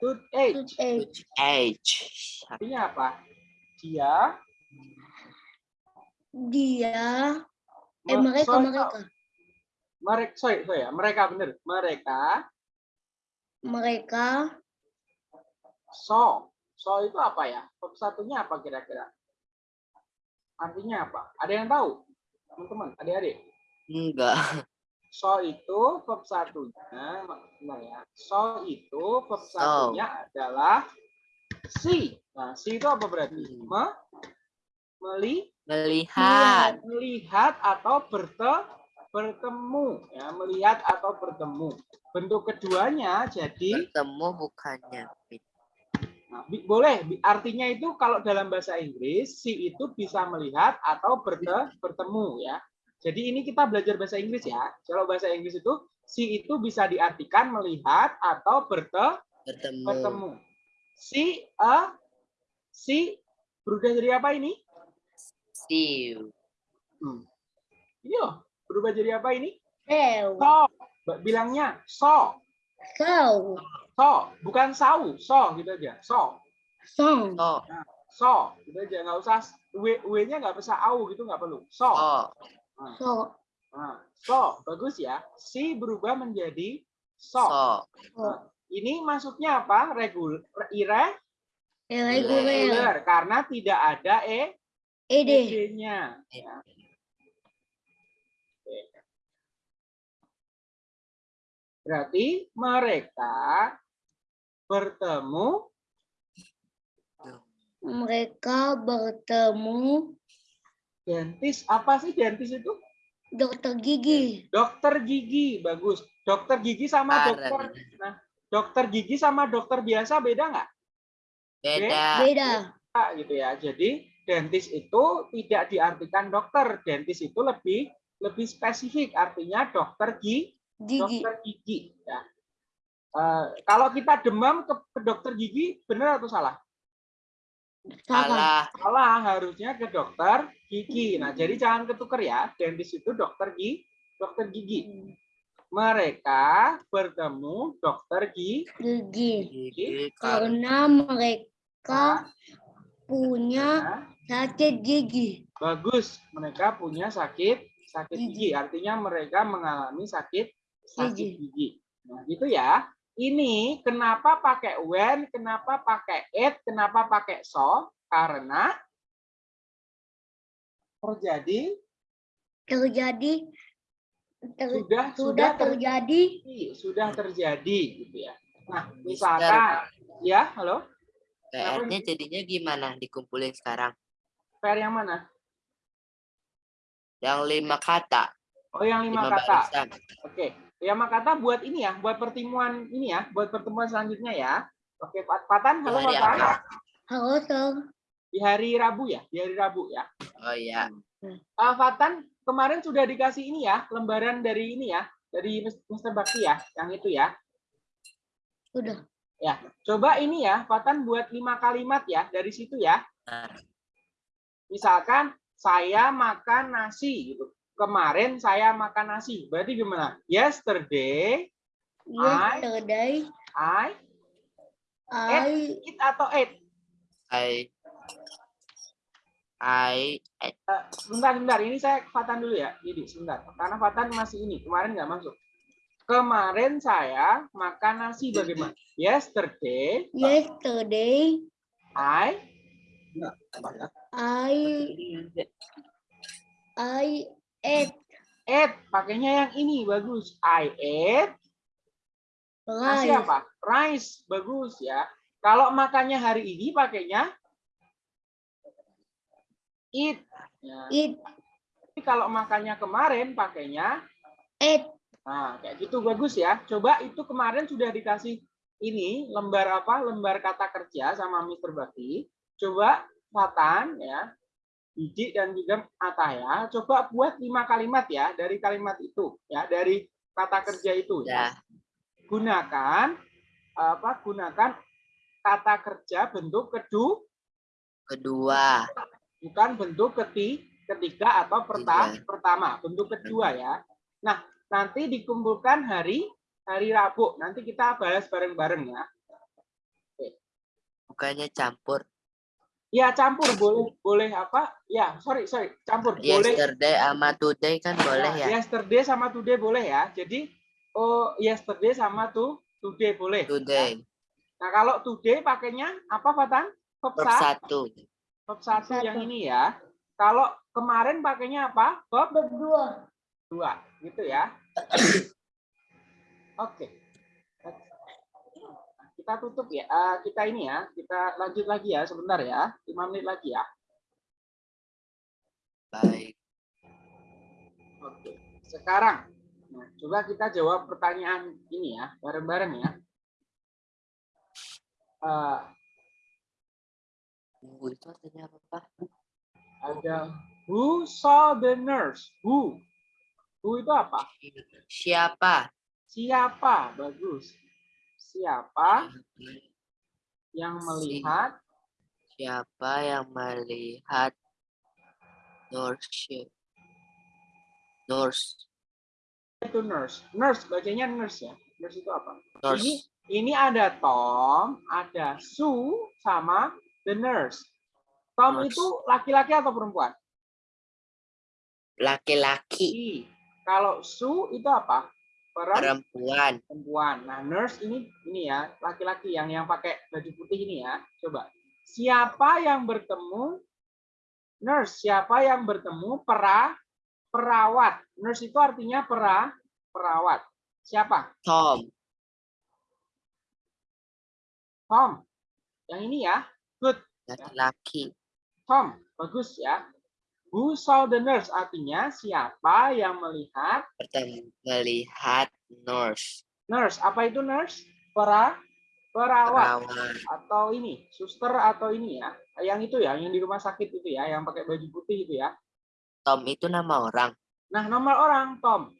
Tooth ache. toothache. H Artinya apa? Dia Dia eh me- mereka sorry, mereka mereka sorry, sorry ya, mereka bener. Mereka mereka saw. Saw itu apa ya? Satunya apa kira-kira? Artinya apa? Ada yang tahu? Teman-teman, adik-adik. enggak So itu verb satunya, nah ya. So itu verb So. satunya adalah see. Nah, see itu apa berarti? Hmm. Me, meli, melihat melihat atau berte, bertemu. Ya, melihat atau bertemu. Bentuk keduanya jadi bertemu bukannya Nah, boleh, artinya itu kalau dalam bahasa Inggris, si itu bisa melihat atau berte, bertemu ya. Jadi ini kita belajar bahasa Inggris ya. Kalau bahasa Inggris itu, si itu bisa diartikan melihat atau berte, bertemu bertemu. See a Si berubah jadi apa ini? Siu. Hmm. Ini loh, berubah jadi apa ini? Seu. So. Bilangnya so. Sau. So, bukan sau, so gitu aja. So, Song. So. so, gitu aja. Nggak usah w, w-nya nggak usah au gitu nggak perlu. So. So. So. Nah, so, bagus ya. Si berubah menjadi so. So. Nah, ini maksudnya apa? Regul, ire, Irregular. regular karena tidak ada e Ede. ed-nya. Ya. Oke. Berarti mereka bertemu Mereka bertemu dentis. Apa sih dentis itu? dokter gigi. Dokter gigi, bagus. Dokter gigi sama Parah, dokter. Nah, dokter gigi sama dokter biasa beda nggak? Beda. Beda. Pak, gitu ya. Jadi dentis itu tidak diartikan dokter. Dentis itu lebih lebih spesifik, artinya dokter gigi, Gigi. dokter gigi. Ya. Eh, kalau kita demam ke, ke dokter gigi, benar atau salah? Salah. Salah. Harusnya ke dokter gigi. Nah, jadi jangan ketuker ya. Dentis itu dokter gigi, dokter gigi. Mereka bertemu dokter gigi. Gigi. Gigi karena mereka punya sakit gigi. bagus, mereka punya sakit sakit gigi. Gigi. Artinya mereka mengalami sakit sakit Gigi. gigi. Nah, gitu ya. Ini kenapa pakai when, kenapa pakai it, kenapa pakai so? Karena terjadi Terjadi ter- sudah sudah terjadi terjadi sudah terjadi gitu ya. Nah, Mister. misalkan ya, halo, PR-nya jadinya gimana dikumpulin sekarang? PR yang mana? Yang lima kata. Oh, yang lima, Lima kata. Oke, lima kata buat ini ya, buat pertemuan ini ya, buat pertemuan selanjutnya ya. Oke, Pat Patan, halo hari Patan. apa? Halo, Sir. Di hari Rabu ya, di hari Rabu ya. Oh iya. Ah, Fatan, kemarin sudah dikasih ini ya, lembaran dari ini ya, dari Mr. Bakti ya, yang itu ya. Sudah. Ya, coba ini ya, Fatan buat lima kalimat ya dari situ ya. Misalkan saya makan nasi gitu. Kemarin saya makan nasi. Berarti gimana? Yesterday Yesterday, I I eat atau ate. I I eh, Eh, sebentar, sebentar. Ini saya Fatan dulu ya. Jadi sebentar. Karena Fatan masih ini. Kemarin nggak masuk. Kemarin saya makan nasi bagaimana? Yesterday yesterday I I I ate ate. Pakainya yang ini bagus. I ate rice. apa? Rice. Bagus ya. Kalau makannya hari ini pakainya eat. Ya. Eat Tapi kalau makannya kemarin pakainya ate Nah, kayak gitu bagus ya. Coba itu kemarin sudah dikasih ini lembar apa? Lembar kata kerja sama Mr. Bakti. Coba Fatan ya, Didi dan juga Ataya, coba buat lima kalimat ya dari kalimat itu ya, dari kata kerja itu ya. udah. Gunakan apa? Gunakan kata kerja bentuk kedua, Kedua. bukan bentuk keti, ketiga atau perta, pertama, bentuk kedua ya. Nah, nanti dikumpulkan hari hari Rabu. Nanti kita bahas bareng-bareng ya. Bukannya campur. Ya campur boleh boleh apa? Ya sorry sorry campur boleh. Yesterday sama today kan boleh ya. Yesterday sama today boleh ya. Jadi oh yesterday sama to today boleh. Today. Nah kalau today pakainya apa Fatan? Verb Verb sa- satu. verb satu Satu. yang ini ya. Kalau kemarin pakainya apa? Verb berdua. dua gitu ya. Oke. Kita tutup ya. Eh, kita ini ya. Kita lanjut lagi ya sebentar ya. 5 menit lagi ya. Baik. Oke. Sekarang nah, coba kita jawab pertanyaan ini ya, bareng-bareng ya. Eh, Tunggu itu artinya apa? ada who saw the nurse? Who? Who itu apa? Siapa? Siapa? Bagus. Siapa yang melihat Siapa yang melihat nurse? Nurse. Itu nurse. Nurse, bacanya nurse ya. Nurse itu apa? Ini, Nurse. ini ada Tom, ada Sue, sama the nurse. Tom Nurse. itu laki-laki atau perempuan? Laki-laki. Kalau Sue itu apa? Perempuan. Perempuan. Nah, nurse ini ini ya, laki-laki yang yang pakai baju putih ini ya. Coba. Siapa yang bertemu nurse? Siapa yang bertemu pera perawat? Nurse itu artinya pera perawat. Siapa? Tom. Tom. Yang ini ya. Good. Laki-laki. Tom. Bagus ya. Who saw the nurse? Artinya siapa yang melihat melihat nurse. nurse? Apa itu nurse? Pera perawat. Perawat. atau ini suster atau ini ya yang itu ya yang di rumah sakit itu ya yang pakai baju putih itu ya Tom itu nama orang. nah nomor orang Tom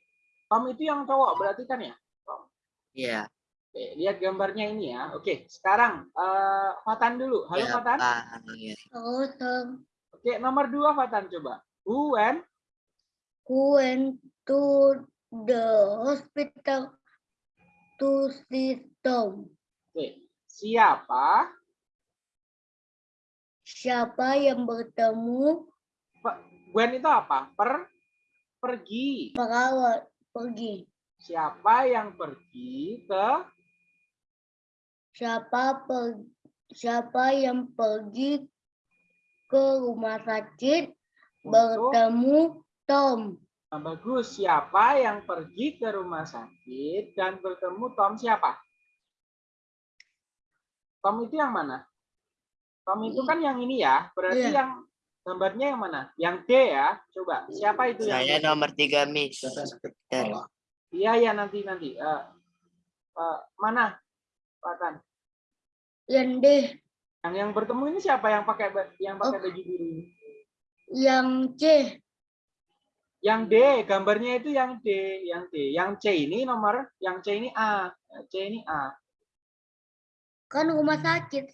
Tom itu yang cowok berarti kan ya Iya. Oke, lihat gambarnya ini ya oke sekarang eh Fatan dulu halo Fatan Siapa? Ya. Oh, Tom. Oke nomor dua Fatan coba who when Who went to the hospital to see Tom? oke siapa Siapa yang bertemu when itu apa per pergi perawat pergi? siapa yang pergi ke Siapa per, siapa yang pergi ke rumah sakit bertemu Tom? Nah, bagus. Siapa yang pergi ke rumah sakit dan bertemu Tom siapa? Tom itu yang mana? Tom itu kan yang ini ya. Berarti Iya. yang gambarnya yang mana? Yang D ya. Coba. Siapa itu yang Saya D? nomor tiga, Miss. Iya ya nanti nanti. Eh, eh, mana? Patan. Yang D, Yang yang bertemu ini siapa yang pakai yang pakai Oh. baju biru yang C, Yang D, gambarnya itu yang D, yang D. Yang C ini nomor, yang C ini A. C ini A. kan rumah sakit.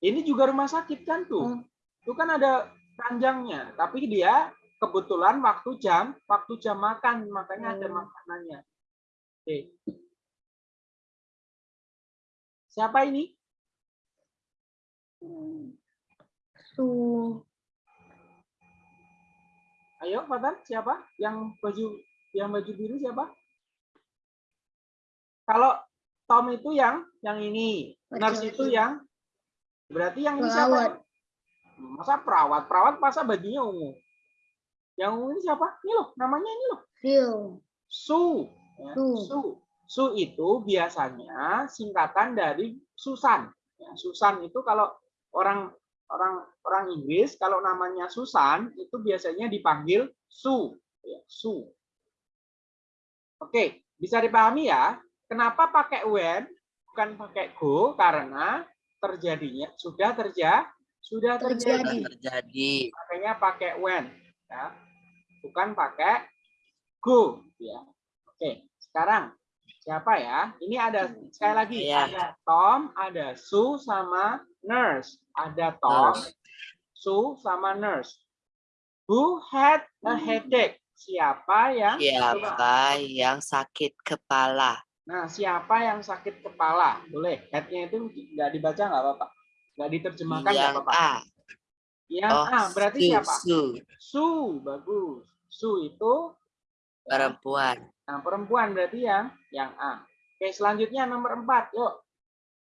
Ini juga rumah sakit kan tuh. Oh. Itu kan ada panjangnya, tapi dia kebetulan waktu jam, waktu jam makan, makanya ada Oh. makanannya. Oke. Siapa ini? Su, Ayo, Fatan, siapa? Yang baju yang baju biru siapa? Kalau Tom itu yang yang ini, nurse itu yang berarti yang ini siapa? Masa perawat? Perawat masa bajunya ungu? Yang ungu ini siapa? Ini loh, namanya ini loh. Su. ya, Su. Su. Su itu biasanya singkatan dari Susan. Ya, Susan itu kalau orang orang orang Inggris kalau namanya Susan itu biasanya dipanggil Su. Ya, Su. Oke, bisa dipahami ya. Kenapa pakai when bukan pakai go? Karena terjadinya sudah terjadi sudah Terjadi. terjadi. makanya pakai when ya bukan pakai go ya oke sekarang siapa ya? Ini ada sekali lagi Saya. ada Tom ada Sue sama nurse. Ada Tom Nurse. Sue sama nurse. Who had a headache? Siapa yang Siapa yang sakit kepala? nah siapa yang sakit kepala? Boleh headnya itu nggak dibaca nggak apa-apa. Nggak diterjemahkan nggak Yang apa-apa. A. yang Oh, A berarti Su, siapa? Su, Su bagus. Su itu ya, perempuan. Nah, perempuan berarti yang yang A. Oke, selanjutnya nomor 4. Yuk.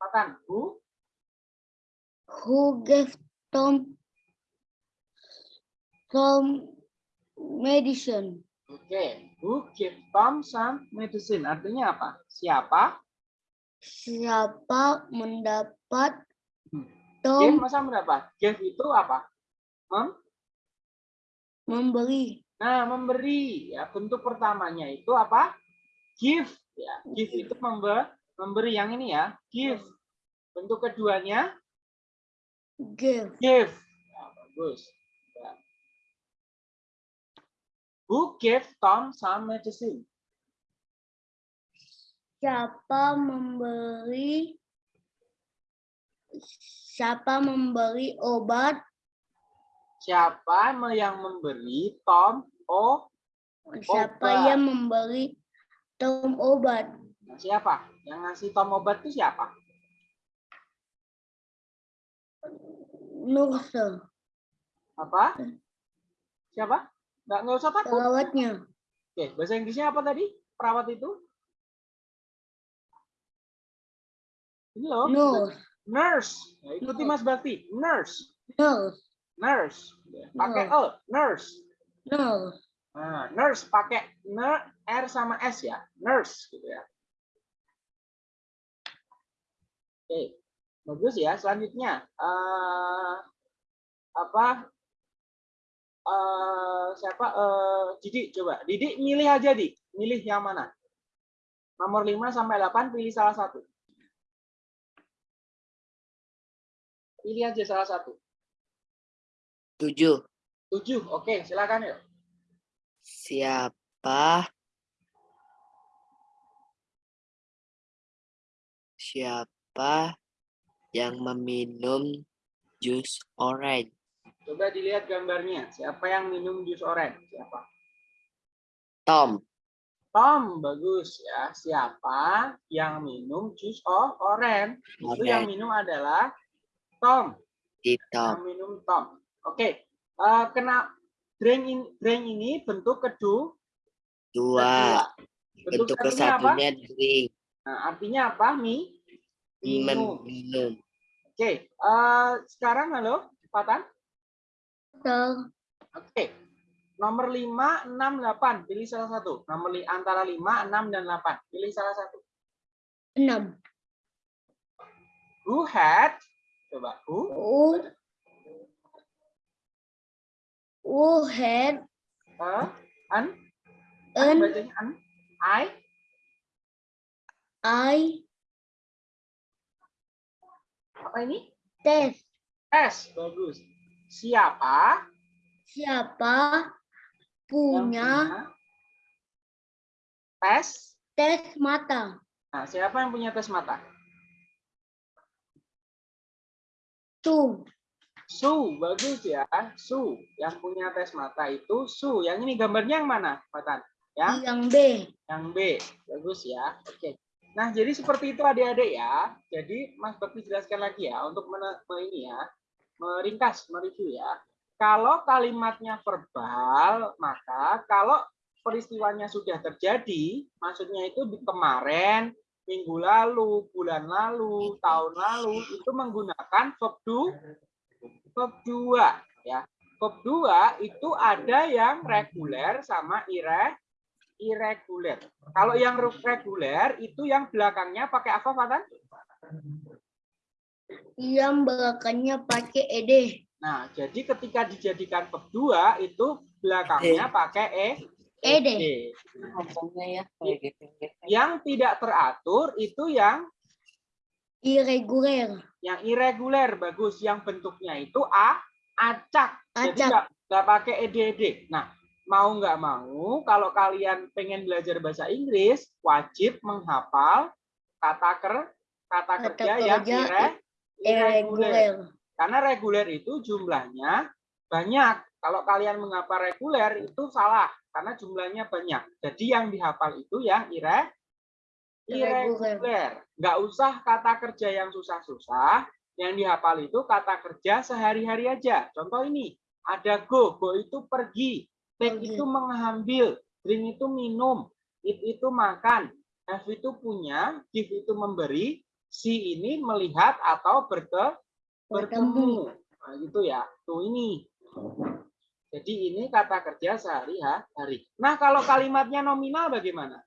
Patan. Who? who gave Tom some medicine? Oke. Who give Tom some medicine? Artinya apa? Siapa? Siapa mendapat Hmm. Tom Give masa mendapat? Give itu apa? Mem? memberi Nah, memberi. Ya, bentuk pertamanya itu apa? Give. Ya, give itu membe memberi yang ini ya. Give. Bentuk keduanya give give. Ya, bagus. Ya. Who gave Tom some medicine? siapa memberi siapa memberi obat? Siapa yang memberi Tom oh Siapa Obat. yang memberi Tom obat? Siapa? Yang ngasih Tom obat itu siapa? Nurse, Apa? Siapa? Nggak, nggak usah takut. perawatnya. Oke, bahasa Inggrisnya apa tadi? Perawat itu? Ini loh. Nurse, Nurse. Nah, ikuti Nurse. Mas Bakti. Nurse. nurse, Nurse. Pakai E. Nurse. nurse. Nah, nurse pakai n r sama s ya. Nurse gitu ya. Oke. Bagus ya. Selanjutnya eh apa? eh siapa? eh Didi coba. Didi milih aja, Di. Milih yang mana? Nomor 5 sampai 8 pilih salah satu. Pilih aja salah satu. Tujuh. 7. Oke, silakan yuk. Siapa? Siapa yang meminum jus orange? Coba dilihat gambarnya. Siapa yang minum jus orange? Siapa? Tom. Tom, bagus ya. Siapa yang minum jus oh, orange? Itu yang minum adalah Tom. Di Yang Tom. minum Tom. Oke. eh, kena drink ini, drink ini bentuk kedua. Dua. Bentuk Bentuk kesatunya drink. Nah, artinya apa? Mi? Minum. Meminum. Oke. eh, sekarang halo, Patan. Betul. Oke. Nomor 5, 6, 8. Pilih salah satu. Nomor li- antara 5, 6, dan 8. Pilih salah satu. Enam. Who had? Coba. Who? Who, who had Uh, an? An an? I? eye Apa ini? test? S. Bagus. Siapa Siapa punya tes? tes mata? Nah, siapa yang punya tes mata? Tuh. Su, bagus ya. Su, yang punya tes mata itu Su. Yang ini gambarnya yang mana, Patan? Ya? Yang B. Yang B. Bagus ya. Oke. Nah, jadi seperti itu adik-adik ya. Jadi Mas Bakti jelaskan lagi ya untuk ini ya, meringkas, mereview ya. Kalau kalimatnya verbal, maka kalau peristiwanya sudah terjadi, maksudnya itu di kemarin, minggu lalu, bulan lalu, tahun lalu, itu menggunakan verb do, verb dua ya. Verb dua itu ada yang reguler sama ire, irregular. Kalau yang reguler itu yang belakangnya pakai apa, Fatan? Yang belakangnya pakai ed. Nah, jadi ketika dijadikan verb dua itu belakangnya pakai e. Ed. e. Ngomongnya ya kayak gitu. Yang tidak teratur itu yang Irregular. yang irregular bagus, yang bentuknya itu a acak. Jadi Acak. nggak nggak pakai ed ed. Nah, mau nggak mau kalau kalian pengen belajar bahasa Inggris wajib menghafal kata ker kata, Kata kerja yang kerja ire, irregular. Irregular. Karena reguler itu jumlahnya banyak. Kalau kalian menghafal reguler itu salah karena jumlahnya banyak. Jadi yang dihafal itu yang ire Irregular. irregular. Nggak usah kata kerja yang susah-susah. Yang dihafal itu kata kerja sehari-hari aja. Contoh ini, ada go, go itu pergi, take Pergi. itu mengambil, drink itu minum, eat itu makan, have itu punya, give itu memberi, see ini melihat atau berke, bertemu. Nah, gitu ya. Tuh ini. Jadi ini kata kerja sehari-hari. Nah, kalau kalimatnya nominal bagaimana?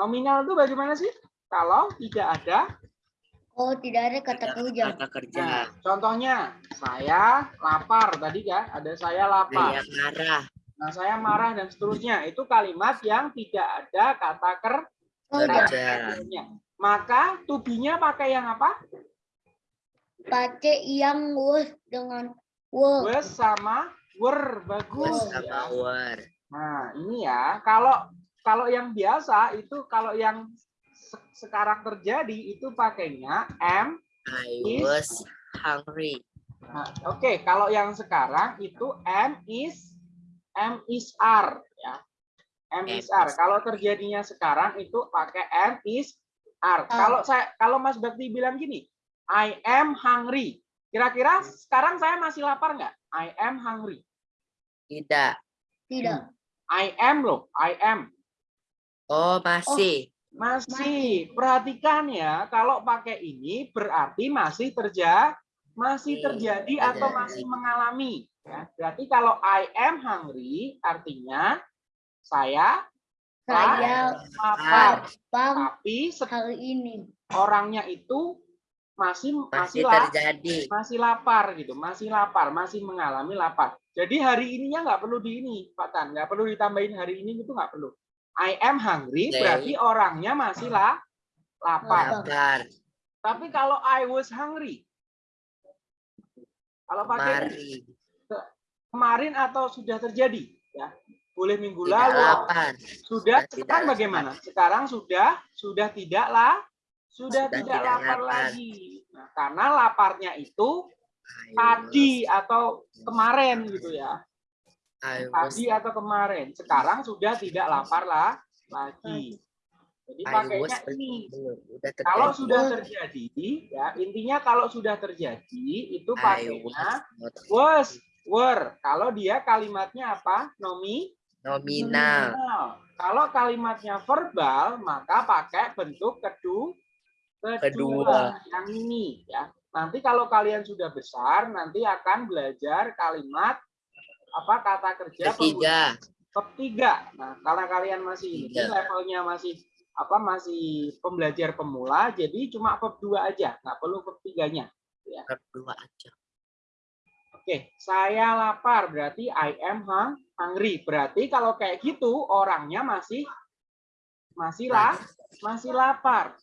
Nominal itu bagaimana sih? Kalau tidak ada Oh, tidak ada kata kerja. Kata kerja. Nah, contohnya saya lapar tadi kan, ada saya lapar. Saya marah. Nah, saya marah dan seterusnya. Itu kalimat yang tidak ada kata ker- Kerja. Kerja. Maka tubinya pakai yang apa? Pakai yang was dengan were. Was sama were. Bagus. Was sama ya. were. Nah, ini ya. Kalau kalau yang biasa itu kalau yang se- sekarang terjadi itu pakainya am, I was hungry. Nah, Oke, kalau yang sekarang itu M is M is R ya. M M is R. is Kalau terjadinya sekarang itu pakai M is R. Kalau saya kalau Mas Bakti bilang gini, I am hungry. Kira-kira sekarang saya masih lapar nggak? I am hungry. Tidak. Tidak. I am loh, I am. Oh, masih. Masih. Perhatikan ya, kalau pakai ini berarti masih terjadi masih Oke, terjadi atau masih mengalami. Ya, berarti kalau I am hungry artinya saya Saya lapar. Tapi se- hari ini. orangnya itu masih masih Masih la- terjadi. masih lapar gitu, masih lapar, masih mengalami lapar. Jadi hari ininya nggak perlu di ini, Pak Tan, nggak perlu ditambahin hari ini itu nggak perlu. I am hungry Oke. berarti orangnya masih lah lapar. Lapar. Tapi kalau I was hungry, kalau pakai Mari. kemarin atau sudah terjadi, ya boleh minggu Tidak lalu, lapar. sudah Sudah tidak sekarang lapar. bagaimana? Sekarang sudah sudah tidak lah, sudah, Sudah tidak, tidak lapar, lapar. lagi. Nah, karena laparnya itu tadi atau kemarin gitu ya. Tadi atau kemarin. Sekarang sudah tidak lapar lah lagi. Jadi pakainya ini. Kalau sudah terjadi, ya intinya kalau sudah terjadi itu pakainya was, were. Kalau dia kalimatnya apa? Nomi, nominal. nominal. Kalau kalimatnya verbal, maka pakai bentuk kedua, kedua, Kedua. yang ini ya. Nanti kalau kalian sudah besar, nanti akan belajar kalimat apa kata kerja Ketiga. ketiga. Nah, karena kalian masih ini levelnya masih apa masih pembelajar pemula, jadi cuma bab dua aja, nggak perlu bab tiganya. Berdua aja. Oke, saya lapar berarti I am hung- hungry. Berarti kalau kayak gitu orangnya masih masih lah masih lapar.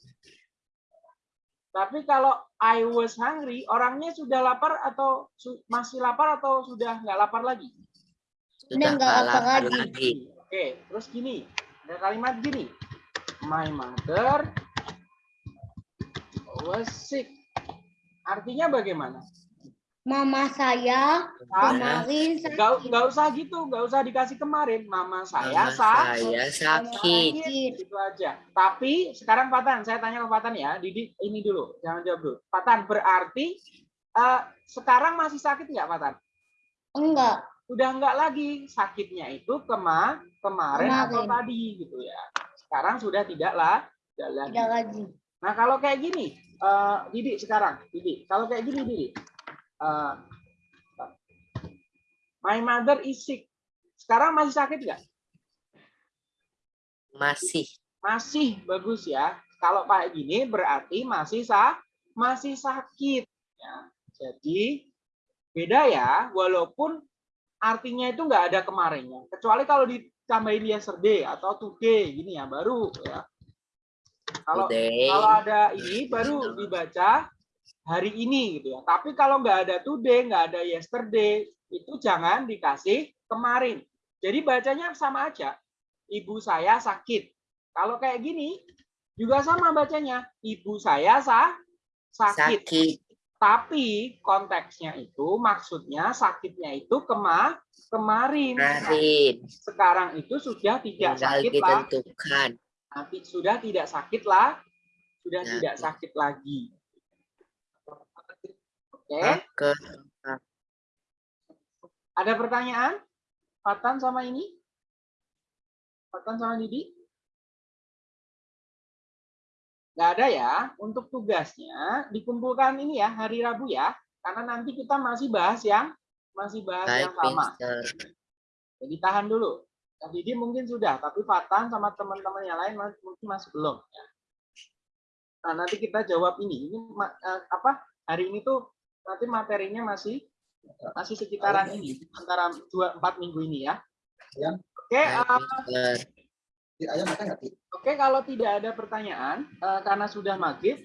Tapi kalau I was hungry, orangnya sudah lapar atau su- masih lapar atau sudah nggak lapar lagi? Sudah nggak lapar lagi. lagi. Oke, terus gini. Ada kalimat gini. My mother was sick. Artinya bagaimana? Mama saya kemarin Nggak, nggak usah gitu, nggak usah dikasih kemarin. Mama saya Mama sah, saya sakit. sakit. itu aja. Tapi sekarang Patan, saya tanya ke Patan ya. Didi, ini dulu, jangan jawab dulu. Patan, berarti eh, sekarang masih sakit nggak Patan? Enggak. Udah nggak lagi sakitnya itu kema kemarin, atau Kemarin. tadi gitu ya. Sekarang sudah tidak lah, tidak lagi. Tidak lagi. Nah kalau kayak gini, eh Didi sekarang, Didi, kalau kayak gini Didi, eh, my mother is sick. Sekarang masih sakit nggak? Masih. Masih bagus ya. Kalau kayak gini berarti masih sah, masih sakit. Ya. Jadi beda ya, walaupun artinya itu nggak ada kemarinnya. Kecuali kalau ditambahin yesterday atau today gini ya baru ya. Kalau kalau ada ini baru dibaca hari ini gitu ya. Tapi kalau nggak ada today, nggak ada yesterday, itu jangan dikasih kemarin. Jadi bacanya sama aja. Ibu saya sakit. Kalau kayak gini juga sama bacanya. Ibu saya sah sakit. Sakit. Tapi konteksnya itu maksudnya sakitnya itu kema kemarin. Nah, Kemarin. sekarang itu sudah tidak Tinggal sakit lah ditentukan. nanti sudah tidak sakit lah, sudah Ya. tidak sakit lagi. Oke, Ke ada pertanyaan? Fatan sama ini? Fatan sama Didi? Nggak ada ya. Untuk tugasnya dikumpulkan ini ya hari Rabu ya, karena nanti kita masih bahas yang masih bahas baik, yang sama. Jadi tahan dulu. Yang Didi mungkin sudah, tapi Fatan sama teman-teman yang lain mungkin masih belum. ya. Nah, nanti kita jawab ini. Ini eh, apa? Hari ini tuh nanti materinya masih masih sekitaran ini antara dua empat minggu ini ya. Oke, Baik, eh, pinter. oke kalau tidak ada pertanyaan eh, karena sudah maghrib,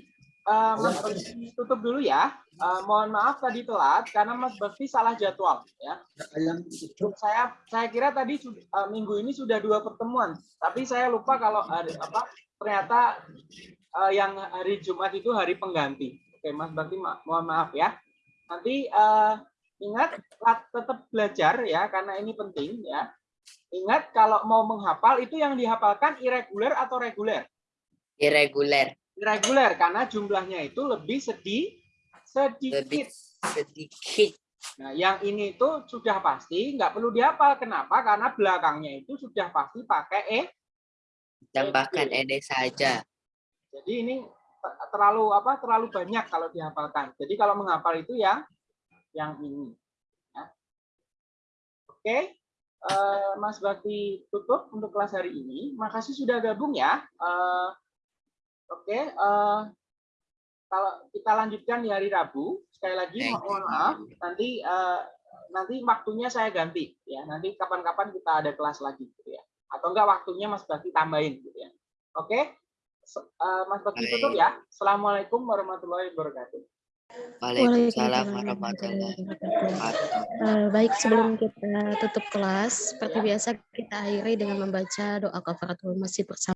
eh, Mas Bakti tutup dulu ya. Eh, mohon maaf tadi telat karena Mas Bakti salah jadwal ya. saya saya kira tadi eh, minggu ini sudah dua pertemuan, tapi saya lupa kalau hari apa ternyata eh, yang hari Jumat itu hari pengganti. Oke, Mas Bakti ma- mohon maaf ya. Nanti eh, ingat tetap belajar ya karena ini penting ya. Ingat kalau mau menghafal itu yang dihafalkan irregular atau reguler? Irregular. Irregular karena jumlahnya itu lebih sedih Lebih sedikit. sedikit. Nah, yang ini itu sudah pasti nggak perlu dihafal. Kenapa? Karena belakangnya itu sudah pasti pakai e. Tambahkan ed saja. Jadi ini terlalu apa? Terlalu banyak kalau dihafalkan. Jadi kalau menghafal itu yang yang ini. ya. Oke, eh, Mas Bakti tutup untuk kelas hari ini. Makasih sudah gabung ya. Eh, oke, eh, kalau kita lanjutkan di hari Rabu. Sekali lagi mohon maaf. Nanti nanti waktunya saya ganti ya. Nanti kapan-kapan kita ada kelas lagi gitu ya. Atau enggak waktunya Mas Bakti tambahin gitu ya. Oke. Se- eh, Mas Bakti tutup ya. Assalamualaikum warahmatullahi wabarakatuh. Waalaikumsalam warahmatullahi wabarakatuh. wabarakatuh. Eh, baik, sebelum kita tutup kelas, seperti biasa kita akhiri dengan membaca doa kafaratul masjid bersama.